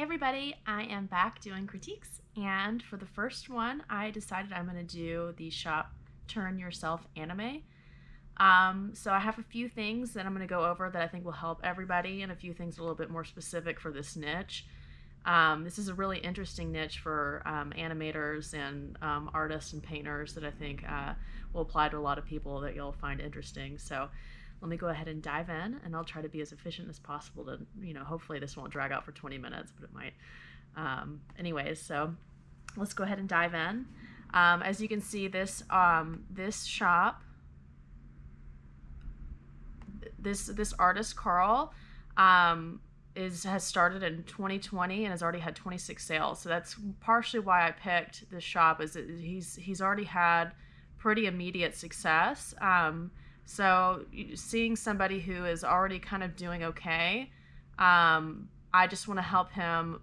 Hey everybody, I am back doing critiques and for the first one I decided I'm going to do the shop Turn Yourself anime. Um, so I have a few things that I'm going to go over that I think will help everybody and a few things a little bit more specific for this niche. Um, this is a really interesting niche for um, animators and um, artists and painters that I think uh, will apply to a lot of people that you'll find interesting. So let me go ahead and dive in and I'll try to be as efficient as possible to, you know, hopefully this won't drag out for 20 minutes, but it might. Um, anyways, so let's go ahead and dive in. Um, as you can see, this um, this shop, this this artist Carl, um, is has started in 2020 and has already had 26 sales. So that's partially why I picked this shop. Is he's he's already had pretty immediate success. Um, so seeing somebody who is already kind of doing okay, um, I just want to help him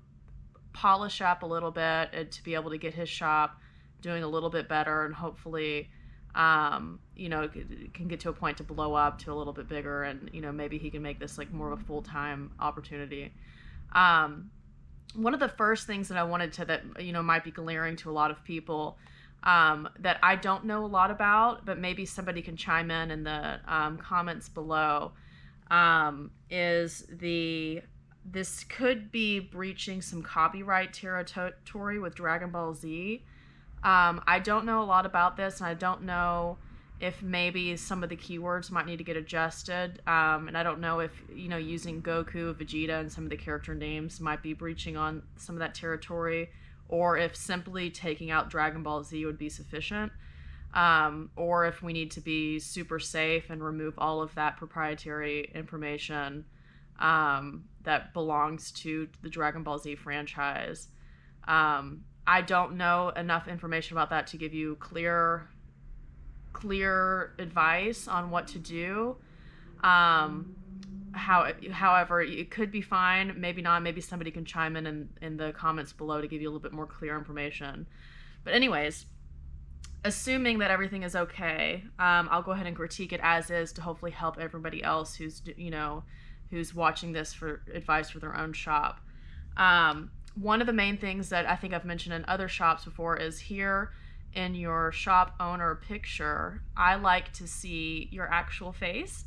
polish up a little bit to be able to get his shop doing a little bit better and hopefully um, you know can get to a point to blow up to a little bit bigger and you know maybe he can make this like more of a full-time opportunity. Um, one of the first things that i wanted to that you know might be glaring to a lot of people um, that I don't know a lot about, but maybe somebody can chime in in the um, comments below. Um, is the this could be breaching some copyright territory with Dragon Ball Z. Um, I don't know a lot about this, and I don't know if maybe some of the keywords might need to get adjusted. Um, and I don't know if you know using Goku, Vegeta, and some of the character names might be breaching on some of that territory or if simply taking out Dragon Ball Z would be sufficient, um, or if we need to be super safe and remove all of that proprietary information um, that belongs to the Dragon Ball Z franchise. Um, I don't know enough information about that to give you clear, clear advice on what to do. Um, how however it could be fine. Maybe not. Maybe somebody can chime in, in in the comments below to give you a little bit more clear information. But anyways assuming that everything is okay um, i'll go ahead and critique it as is to hopefully help everybody else who's you know who's watching this for advice for their own shop. Um, one of the main things that i think i've mentioned in other shops before is here in your shop owner picture i like to see your actual face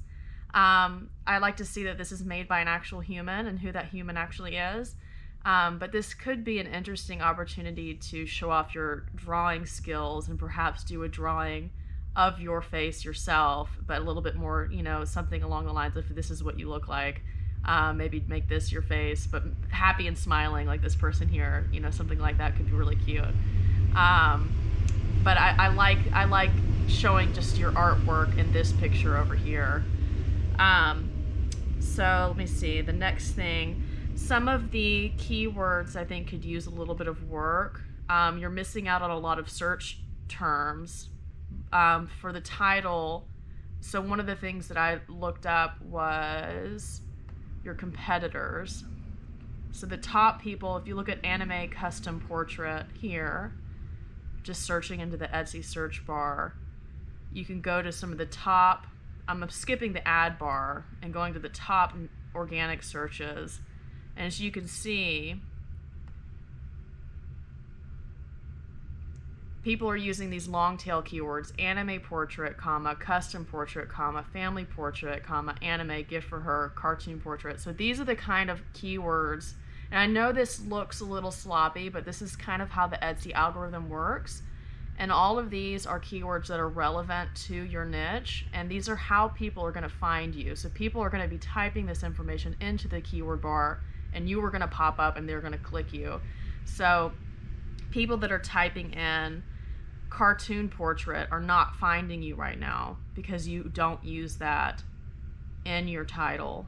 um, I like to see that this is made by an actual human and who that human actually is. Um, but this could be an interesting opportunity to show off your drawing skills and perhaps do a drawing of your face yourself, but a little bit more, you know, something along the lines of this is what you look like. Um, maybe make this your face, but happy and smiling like this person here. You know, something like that could be really cute. Um, but I, I like I like showing just your artwork in this picture over here. Um, so let me see. The next thing, some of the keywords I think could use a little bit of work. Um, you're missing out on a lot of search terms um, for the title. So one of the things that I looked up was your competitors. So the top people, if you look at anime custom portrait here, just searching into the Etsy search bar, you can go to some of the top I'm skipping the ad bar and going to the top organic searches. And as you can see, people are using these long tail keywords anime portrait comma custom portrait comma family portrait comma anime gift for her cartoon portrait. So these are the kind of keywords. And i know this looks a little sloppy but this is kind of how the etsy algorithm works and all of these are keywords that are relevant to your niche. And these are how people are going to find you. So people are going to be typing this information into the keyword bar and you are going to pop up and they're going to click you. So people that are typing in cartoon portrait are not finding you right now because you don't use that in your title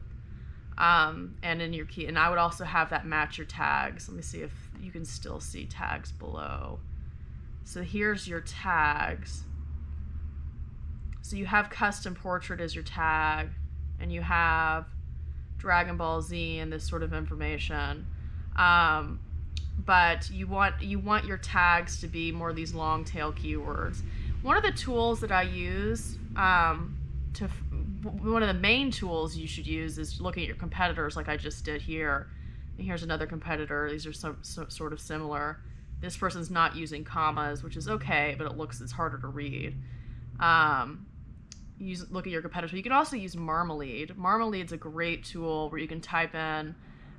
um, and in your key. And I would also have that match your tags. Let me see if you can still see tags below. So here's your tags. So you have custom portrait as your tag, and you have Dragon Ball Z and this sort of information. Um, but you want you want your tags to be more these long tail keywords. One of the tools that I use um, to one of the main tools you should use is looking at your competitors, like I just did here, And here's another competitor. These are some, so, sort of similar. This person's not using commas, which is okay, but it looks it's harder to read. Um, use look at your competitor. You can also use Marmalead. Marmalead's a great tool where you can type in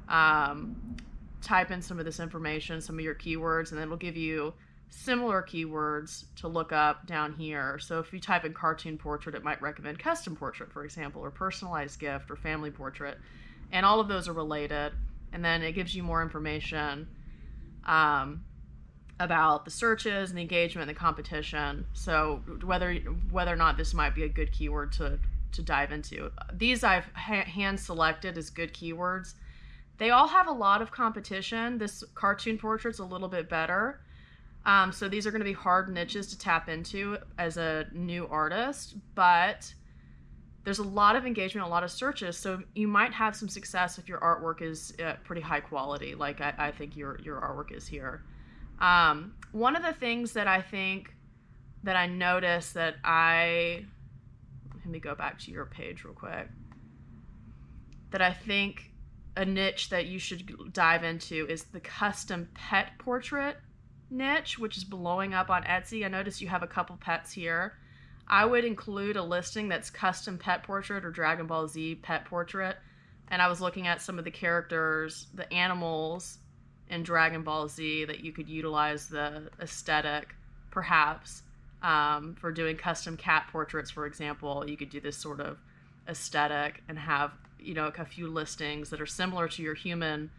um, type in some of this information, some of your keywords, and it'll give you similar keywords to look up down here. So if you type in cartoon portrait, it might recommend custom portrait, for example, or personalized gift or family portrait. And all of those are related. And then it gives you more information um, about the searches and the engagement and the competition. So whether whether or not this might be a good keyword to to dive into. These I've ha- hand selected as good keywords. They all have a lot of competition. This cartoon portrait's a little bit better. Um, so these are going to be hard niches to tap into as a new artist, but there's a lot of engagement, a lot of searches. So you might have some success if your artwork is uh, pretty high quality, like I, I, think your your artwork is here. Um, one of the things that I think that I noticed that I let me go back to your page real quick. That I think a niche that you should dive into is the custom pet portrait niche, which is blowing up on Etsy. I noticed you have a couple pets here. I would include a listing that's custom pet portrait or Dragon Ball Z pet portrait. And I was looking at some of the characters, the animals in Dragon Ball Z that you could utilize the aesthetic, perhaps, um, for doing custom cat portraits, for example. You could do this sort of aesthetic and have, you know, a few listings that are similar to your human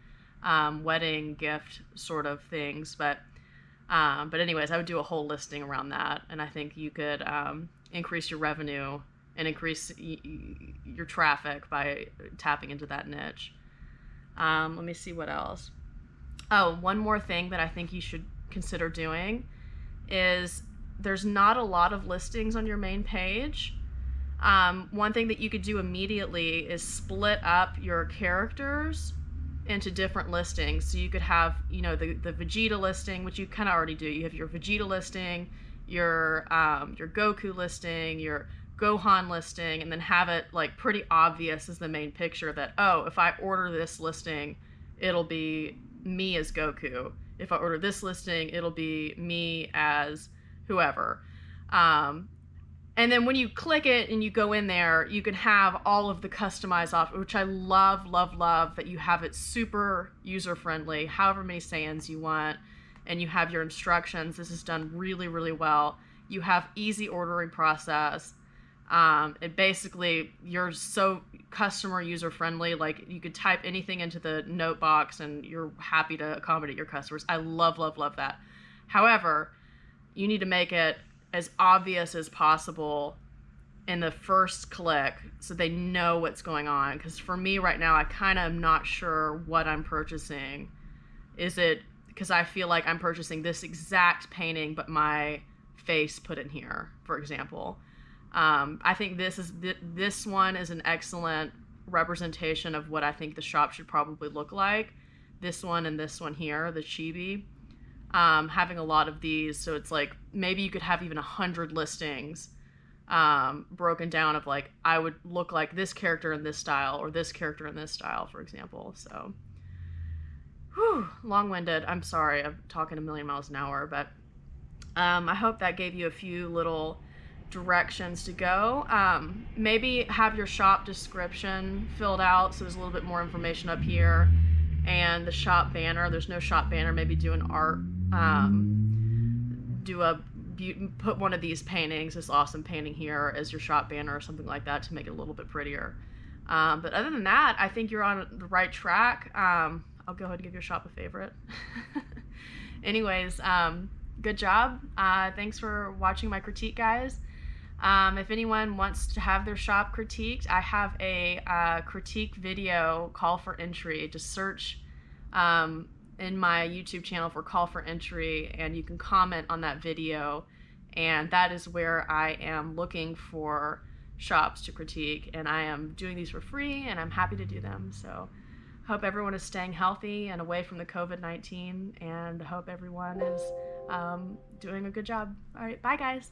um, wedding gift sort of things, but um, but anyways, I would do a whole listing around that, and I think you could um, increase your revenue and increase y- y- your traffic by tapping into that niche. Um, let me see what else. Oh, one more thing that I think you should consider doing is there's not a lot of listings on your main page. Um, one thing that you could do immediately is split up your characters into different listings. So you could have, you know, the, the Vegeta listing, which you kind of already do. You have your Vegeta listing, your um, your Goku listing, your Gohan listing, and then have it like pretty obvious as the main picture that oh, if I order this listing, it'll be me as Goku. If I order this listing, it'll be me as whoever. Um, and then when you click it and you go in there, you can have all of the customized options, which I love, love, love that you have it super user friendly, however many Saiyans you want, and you have your instructions. This is done really, really well. You have easy ordering process. Um, and basically, you're so customer user friendly. Like you could type anything into the note box, and you're happy to accommodate your customers. I love, love, love that. However, you need to make it as obvious as possible in the first click so they know what's going on because for me right now i kind of am not sure what i'm purchasing is it because i feel like i'm purchasing this exact painting but my face put in here for example um, i think this is th- this one is an excellent representation of what i think the shop should probably look like this one and this one here the chibi um, having a lot of these. So it's like maybe you could have even a hundred listings um, broken down of like I would look like this character in this style or this character in this style, for example. So, whew, long-winded. I'm sorry, I'm talking a million miles an hour, but um, I hope that gave you a few little directions to go. Um, maybe have your shop description filled out so there's a little bit more information up here. And the shop banner, there's no shop banner, maybe do an art um, do a put one of these paintings, this awesome painting here, as your shop banner or something like that to make it a little bit prettier. Um, but other than that, I think you're on the right track. Um, I'll go ahead and give your shop a favorite. Anyways, um, good job. Uh, thanks for watching my critique, guys. Um, if anyone wants to have their shop critiqued, I have a uh, critique video call for entry. Just search um, in my YouTube channel for call for entry, and you can comment on that video. And that is where I am looking for shops to critique, and I am doing these for free, and I'm happy to do them. So, hope everyone is staying healthy and away from the COVID 19, and hope everyone is um, doing a good job. All right, bye, guys.